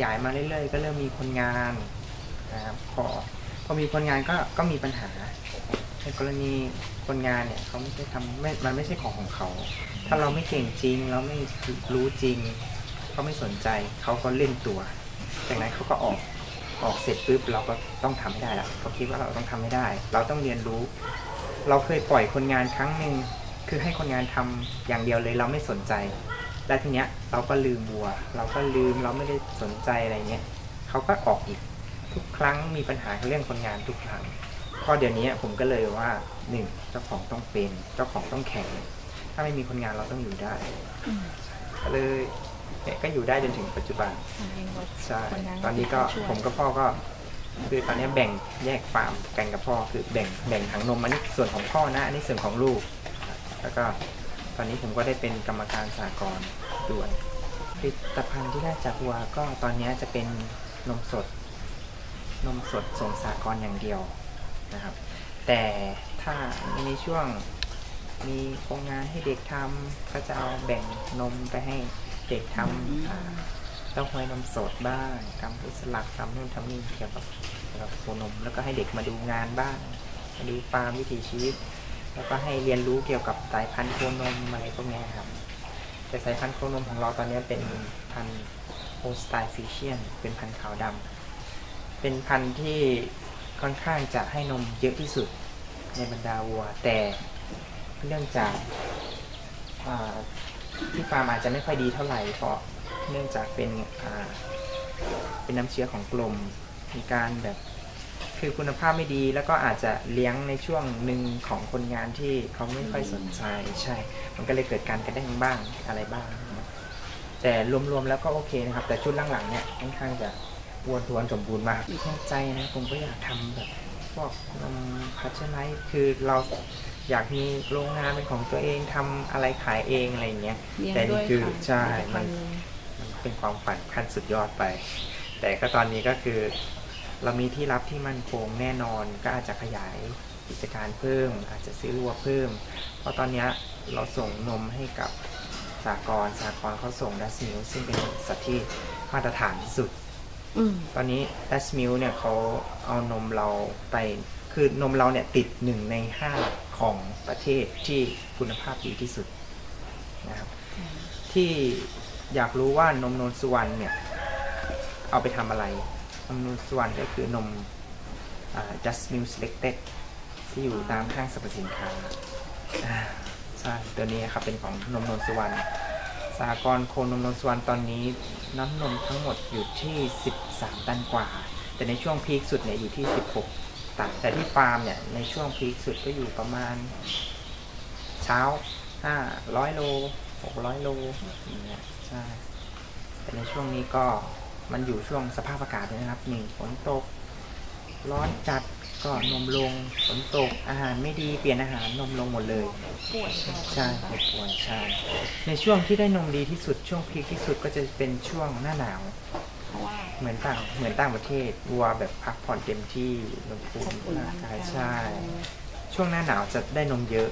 ขยายมาเรื่อยๆ ก็เริ่มมีคนงานนะครับพอพอมีคนงานก็ก็มีปัญหา ในกรณีคนงานเนี่ยเขาไม่ใช่ทำไม่มันไม่ใช่ของของเขา ถ้าเราไม่เก่งจริง เราไม่รู้จริงเขาไม่สนใจเขาก็เล่นตัว จากนั้นเขาก็ออกออกเสร็จปุ๊บเราก็ต้องทำให้ได้ละเขาคิดว่าเราต้องทำให้ได้ เราต้องเรียนรู้ เราเคยปล่อยคนงานครั้งหนึ่งคือให้คนงานทำอย่างเดียวเลยเราไม่สนใจ แล้วทีเนี้ยเราก็ลืมวัว เราก็ลืมเราไม่ได้สนใจอะไรเงี้ยเขาก็ออกอีกทุกครั้งมีปัญหาเรื่องคนงานทุกครั้งพอเดี๋ยวนี้ผมก็เลยว่าหนึ่งเจ้าของต้องเป็น เจ้าของต้องแข็ง ถ้าไม่มีคนงานเราต้องอยู่ได้อืมก็เลยเนี่ยก็อยู่ได้จนถึงปัจจุบันใช่คนงานตอนนี้ก็ช่วยผมกับพ่อก็คือตอนนี้แบ่งแยกฟาร์มกันกับพ่อคือแบ่งแบ่งถังนมอันนี้ส่วนของพ่อนะอันนี้ส่วนของลูก แล้วก็ ตอนนี้ผมก็ได้เป็นกรรมการสากลด้วยผลิตภัณฑ์ที่ได้จากวัวก็ตอนนี้จะเป็นนมสด นมสดส่งสากลอย่างเดียวนะครับ แต่ถ้ามีในช่วงมีโครงงานให้เด็กทำก็จะเอาแบ่งนมไปให้เด็กทำอ่าเต้าหวยนมสดบ้างทำพุสลักทำนู่นทำนี่เกี่ยวกับเกี่ยวกับโคนมแล้วก็ให้เด็กมาดูงานบ้างมาดูฟาร์มวิถีชีวิต แล้วก็ให้เรียนรู้เกี่ยวกับสายพันธุ์โคนมอะไรพวกนี้ครับ แต่สายพันธุ์โคนมของเราตอนนี้เป็นพันธุ์โฮสไตฟิเชียน เป็นพันธุ์ขาวดำเป็นพันธุ์ที่ค่อนข้างจะให้นมเยอะที่สุดในบรรดาวัว แต่เนื่องจากาที่ฟาร์มอาจจะไม่ค่อยดีเท่าไหร่เพราะเนื่องจากเป็นเป็นน้ำเชื้อของกลมมีการแบบ คือคุณภาพไม่ดีแล้วก็อาจจะเลี้ยงในช่วงหนึ่งของคนงานที่เขาไม่ค่อยสนใจใช่ มันก็เลยเกิดการกระแด้งบ้างอะไรบ้างนะแต่รวมๆแล้วก็โอเคนะครับ แต่ชุดหลังๆเนี่ยค่อนข้างจะอ้วนท้วนสมบูรณ์มากในใจนะผมก็อยากทำแบบพวกนมพัชไลท์คือเราอยากมีโรงงานเป็นของตัวเองทำอะไรขายเองอะไรอย่างเงี้ยเลี้ยงแต่ด้นี่วยคือค่ะใช่ผลิตภัมันณฑ์มันเป็นความฝันขั้นสุดยอดไป แต่ก็ตอนนี้ก็คือ เรามีที่รับที่มั่นคงแน่นอนก็อาจจะขยายกิจการเพิ่ม อาจจะซื้อวัวเพิ่ม เพราะตอนเนี้ยเราส่งนมให้กับสหกรณ์สหกรณ์เขาส่ง Dutch Mill ซึ่งเป็นสัตว์ที่มาตรฐานที่สุดอืมตอนนี้ Dutch Mill เนี่ยเขาเอานมเราไป คือนมเราเนี่ยติดหนึ่งในห้าของประเทศที่คุณภาพดีที่สุดนะครับ ที่อยากรู้ว่านมนนสุวรรณเนี่ย เอาไปทำอะไร นมนนสุวรรณก็คือนมอ just milk selected ที่อยู่ตามห้างสรรพสินค้าใช่ตัวนี้ครับเป็นของนมนนสุวรรณสหกรโคนมนนสุวรรณตอนนี้น้ำนมทั้งหมดอยู่ที่ 13 ตันกว่า แต่ในช่วงพีคสุดเนี่ยอยู่ที่ 16 ตัน แต่ที่ฟาร์มเนี่ยในช่วงพีคสุดก็อยู่ประมาณ เช้า 500 โล 600 โลอย่างเงี้ยใช่ แต่ในช่วงนี้ก็ มันอยู่ช่วงสภาพอากาศด้วยนะครับหนึ่งฝนตก ร้อนจัดก็นมลงฝนตกอาหารไม่ดีเปลี่ยนอาหารนมลงหมดเลยป่วยใช่เจ็บป่วยใช่ในช่วงที่ได้นมดีที่สุดช่วงพีคที่สุดก็จะเป็นช่วงหน้าหนาวเพราะว่าเหมือนต่างเหมือนต่างประเทศวัวแบบพักผ่อนเต็มที่ลงภูอบมิอุ่นร่างกายกันใช่ ช่วงหน้าหนาวจะได้นมเยอะ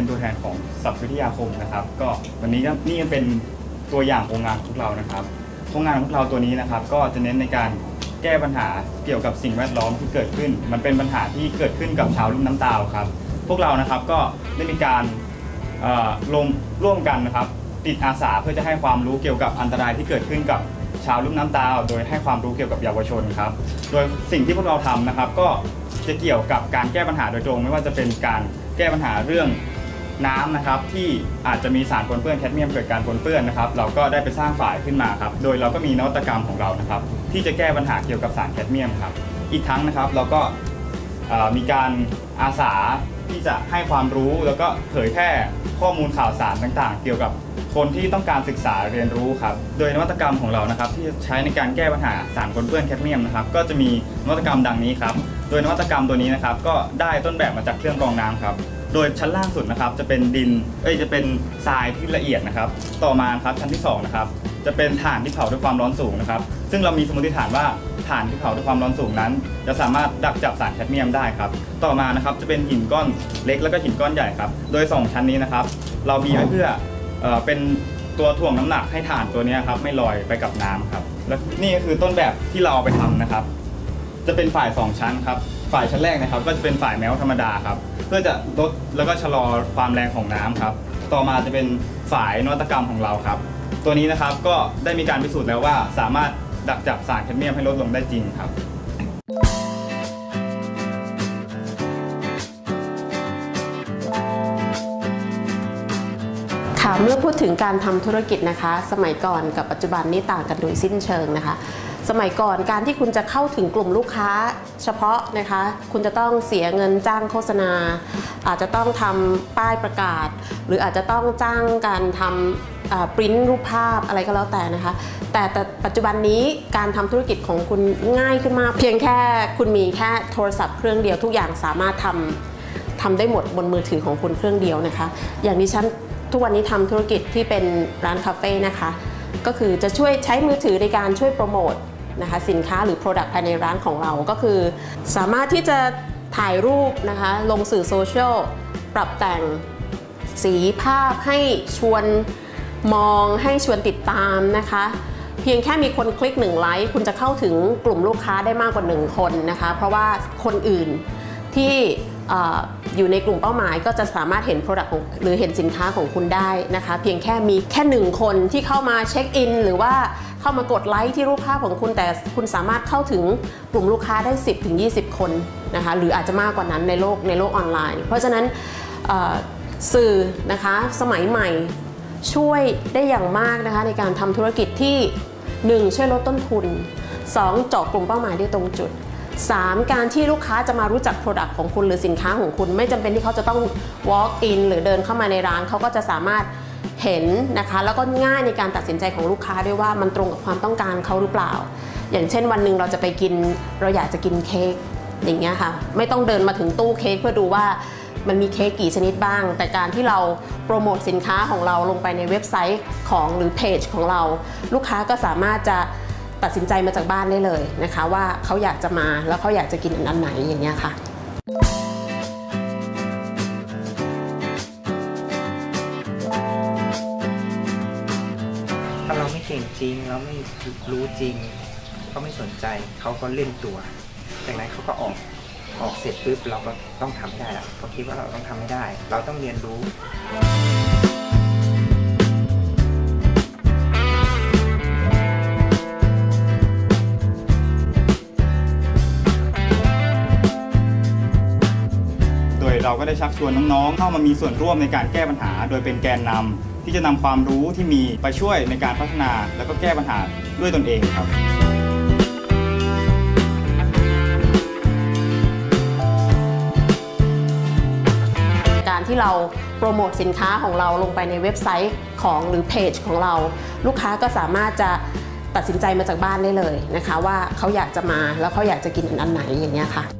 เป็นตัวแทนของสัพวิทยาคมนะครับ ก็วันนี้ก็นี่เป็นตัวอย่างโครงงานของพวกเรานะครับโครงงานของพวกเราตัวนี้นะครับ ก็จะเน้นในการแก้ปัญหาเกี่ยวกับสิ่งแวดล้อมที่เกิดขึ้น มันเป็นปัญหาที่เกิดขึ้นกับชาวลุ่มน้ำตาลครับ พวกเรานะครับก็ได้มีการเอ่อลงร่วมกันนะครับ ติดอาสาเพื่อจะให้ความรู้เกี่ยวกับอันตรายที่เกิดขึ้นกับชาวลุ่มน้ำตาลโดยให้ความรู้เกี่ยวกับเยาวชนครับ โดยสิ่งที่พวกเราทำนะครับ ก็จะเกี่ยวกับการแก้ปัญหาโดยตรง ไม่ว่าจะเป็นการแก้ปัญหาเรื่อง น้ำนะครับที่อาจจะมีสารปนเปื้อนแคดเมียมเกิดการปนเปื้อนนะครับ เราก็ได้ไปสร้างฝ่ายขึ้นมาครับ โดยเราก็มีนวัตกรรมของเรานะครับ ที่จะแก้ปัญหาเกี่ยวกับสารแคดเมียมครับ อีกทั้งนะครับเราก็มีการอาสาที่จะให้ความรู้แล้วก็เผยแพร่ข้อมูลข่าวสารต่างๆ เกี่ยวกับคนที่ต้องการศึกษาเรียนรู้ครับ โดยนวัตกรรมของเรานะครับ ที่ใช้ในการแก้ปัญหาสารปนเปื้อนแคดเมียมนะครับ ก็จะมีนวัตกรรมดังนี้ครับ โดยนวัตกรรมตัวนี้นะครับ ก็ได้ต้นแบบมาจากเครื่องกรองน้ำครับ โดยชั้นล่างสุดนะครับจะเป็นดิน เอ้ยจะเป็นทรายที่ละเอียดนะครับ ต่อมาครับชั้นที่สองนะครับจะเป็นถ่านที่เผาด้วยความร้อนสูงนะครับ ซึ่งเรามีสมมติฐานว่าถ่านที่เผาด้วยความร้อนสูงนั้น จะสามารถดักจับสารแคดเมียมได้ครับ ต่อมานะครับจะเป็นหินก้อนเล็กแล้วก็หินก้อนใหญ่ครับ โดย 2 ชั้นนี้นะครับ เรามีไว้เพื่อเอ่อเป็นตัวถ่วงน้ำหนักให้ถ่านตัวนี้ครับไม่ลอยไปกับน้ำครับ และนี่ก็คือต้นแบบที่เราเอาไปทำนะครับ จะเป็นฝ่าย 2 ชั้นครับ ฝ่ายชั้นแรกนะครับก็จะเป็นฝ่ายแมวธรรมดาครับเพื่อจะลดแล้วก็ชะลอความแรงของน้ำครับต่อมาจะเป็นฝ่ายนวัตกรรมของเราครับ ตัวนี้นะครับก็ได้มีการพิสูจน์แล้วว่าสามารถดักจับสารแคดเมียมให้ลดลงได้จริงครับค่ะเมื่อพูดถึงการทำธุรกิจนะคะ สมัยก่อนกับปัจจุบันนี่ต่างกันโดยสิ้นเชิงนะคะ สมัยก่อนการที่คุณจะเข้าถึงกลุ่มลูกค้าเฉพาะนะคะ คุณจะต้องเสียเงินจ้างโฆษณา อาจจะต้องทำป้ายประกาศ หรืออาจจะต้องจ้างการทำปริ้นรูปภาพอะไรก็แล้วแต่นะคะ แต่แต่ปัจจุบันนี้การทำธุรกิจของคุณง่ายขึ้นมาก เพียงแค่คุณมีแค่โทรศัพท์เครื่องเดียวทุกอย่างสามารถทำทำได้หมดบนมือถือของคุณเครื่องเดียวนะคะ อย่างดิฉันทุกวันนี้ทำธุรกิจที่เป็นร้านคาเฟ่นะคะก็คือจะช่วยใช้มือถือในการช่วยโปรโมท นะคะสินค้าหรือ Product ภายในร้านของเราก็คือ สามารถที่จะถ่ายรูปนะคะลงสื่อโซเชียลปรับแต่งสีภาพให้ชวนมองให้ชวนติดตามนะคะ เพียงแค่มีคนคลิกหนึ่งไลค์คุณจะเข้าถึงกลุ่มลูกค้าได้มากกว่า1คนนะคะ เพราะว่าคนอื่นที่อออยู่ในกลุ่มเป้าหมายก็จะสามารถเห็น Product ของหรือเห็นสินค้าของคุณได้นะคะ เพียงแค่มีแค่หนึ่งคนที่เข้ามาเช็คอินหรือว่า เข้ามากดไลค์ที่รูปภาพของคุณแต่คุณสามารถเข้าถึงกลุ่มลูกค้าได้ 10ถึง20 คนนะคะหรืออาจจะมากกว่านั้นในโลกในโลกออนไลน์ เพราะฉะนั้นสื่อนะคะสมัยใหม่ช่วยได้อย่างมากนะคะในการทำธุรกิจที่ 1. ช่วยลดต้นทุน 2. เจาะกลุ่มเป้าหมายได้ตรงจุด 3. การที่ลูกค้าจะมารู้จัก Product ของคุณหรือสินค้าของคุณ ไม่จำเป็นที่เขาจะต้อง walk in หรือเดินเข้ามาในร้านเขาก็จะสามารถ เห็นนะคะ แล้วก็ง่ายในการตัดสินใจของลูกค้าด้วยว่ามันตรงกับความต้องการเขาหรือเปล่า อย่างเช่นวันหนึ่งเราจะไปกิน เราอยากจะกินเค้กอย่างเงี้ยค่ะ ไม่ต้องเดินมาถึงตู้เค้กเพื่อดูว่ามันมีเค้กกี่ชนิดบ้าง แต่การที่เราโปรโมทสินค้าของเราลงไปในเว็บไซต์ของหรือเพจของเรา ลูกค้าก็สามารถจะตัดสินใจมาจากบ้านได้เลยนะคะ ว่าเขาอยากจะมาแล้วเขาอยากจะกินอันไหนอย่างเงี้ยค่ะ ก่งจริง เราไม่รู้จริงเขาไม่สนใจเขาก็เล่นตัว จากนั้นเขาก็ออกออกเสร็จปุ๊บเราก็ต้องทำให้ได้แล้วเขาคิดว่าเราต้องทำให้ได้ เราต้องเรียนรู้โดยเราก็ได้ชักชวนน้องๆ เข้ามามีส่วนร่วมในการแก้ปัญหา โดยเป็นแกนนำที่จะนำความรู้ที่มีไปช่วยในการพัฒนา แล้วก็แก้ปัญหาด้วยตนเองครับการที่เราโปรโมทสินค้าของเราลงไปในเว็บไซต์ของหรือเพจของเรา ลูกค้าก็สามารถจะตัดสินใจมาจากบ้านได้เลยนะคะ ว่าเขาอยากจะมาแล้วเขาอยากจะกินอันไหนอย่างเงี้ยค่ะ